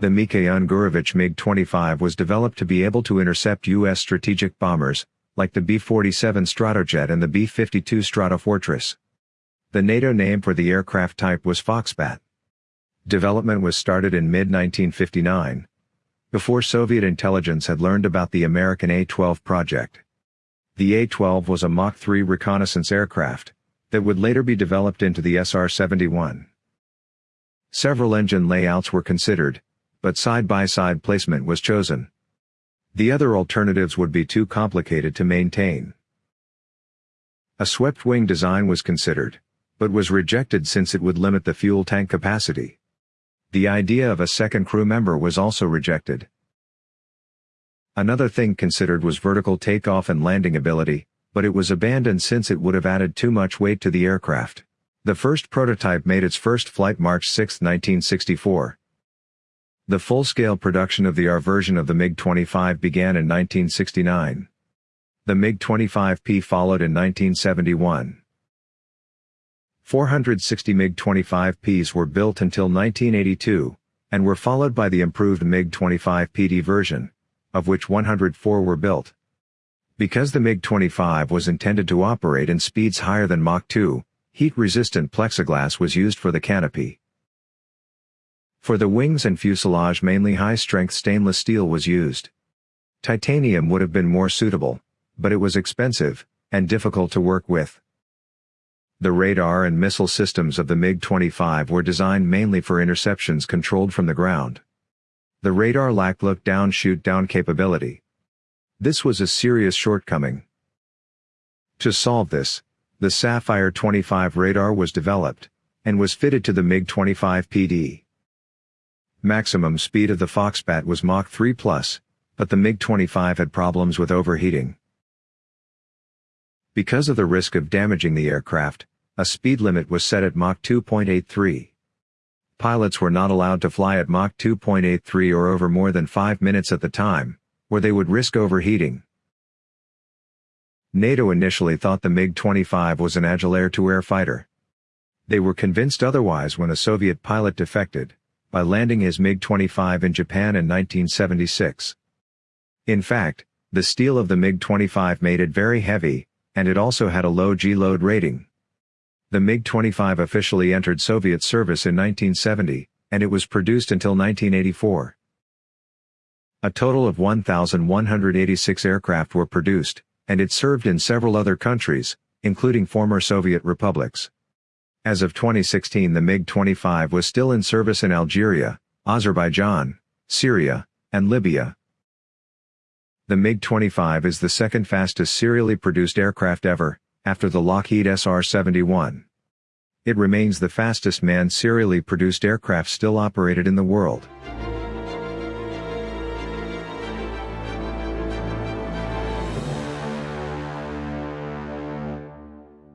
The Mikhail Gurevich MiG-25 was developed to be able to intercept U.S. strategic bombers, like the B-47 Stratojet and the B-52 Stratofortress. The NATO name for the aircraft type was Foxbat. Development was started in mid-1959, before Soviet intelligence had learned about the American A-12 project. The A-12 was a Mach 3 reconnaissance aircraft, that would later be developed into the SR-71. Several engine layouts were considered, but side-by-side -side placement was chosen. The other alternatives would be too complicated to maintain. A swept wing design was considered, but was rejected since it would limit the fuel tank capacity. The idea of a second crew member was also rejected. Another thing considered was vertical takeoff and landing ability, but it was abandoned since it would have added too much weight to the aircraft. The first prototype made its first flight March 6, 1964. The full-scale production of the R version of the MiG-25 began in 1969. The MiG-25P followed in 1971. 460 MiG-25Ps were built until 1982, and were followed by the improved MiG-25PD version, of which 104 were built. Because the MiG-25 was intended to operate in speeds higher than Mach 2, heat-resistant plexiglass was used for the canopy. For the wings and fuselage mainly high-strength stainless steel was used. Titanium would have been more suitable, but it was expensive, and difficult to work with. The radar and missile systems of the MiG-25 were designed mainly for interceptions controlled from the ground. The radar lacked look-down shoot-down capability. This was a serious shortcoming. To solve this, the Sapphire 25 radar was developed, and was fitted to the MiG-25 PD. Maximum speed of the Foxbat was Mach 3+, but the MiG-25 had problems with overheating. Because of the risk of damaging the aircraft, a speed limit was set at Mach 2.83. Pilots were not allowed to fly at Mach 2.83 or over more than 5 minutes at the time, or they would risk overheating. NATO initially thought the MiG-25 was an agile air-to-air fighter. They were convinced otherwise when a Soviet pilot defected by landing his MiG-25 in Japan in 1976. In fact, the steel of the MiG-25 made it very heavy, and it also had a low G-load rating. The MiG-25 officially entered Soviet service in 1970, and it was produced until 1984. A total of 1,186 aircraft were produced, and it served in several other countries, including former Soviet republics. As of 2016 the MiG-25 was still in service in Algeria, Azerbaijan, Syria, and Libya. The MiG-25 is the second fastest serially produced aircraft ever, after the Lockheed SR-71. It remains the fastest manned serially produced aircraft still operated in the world.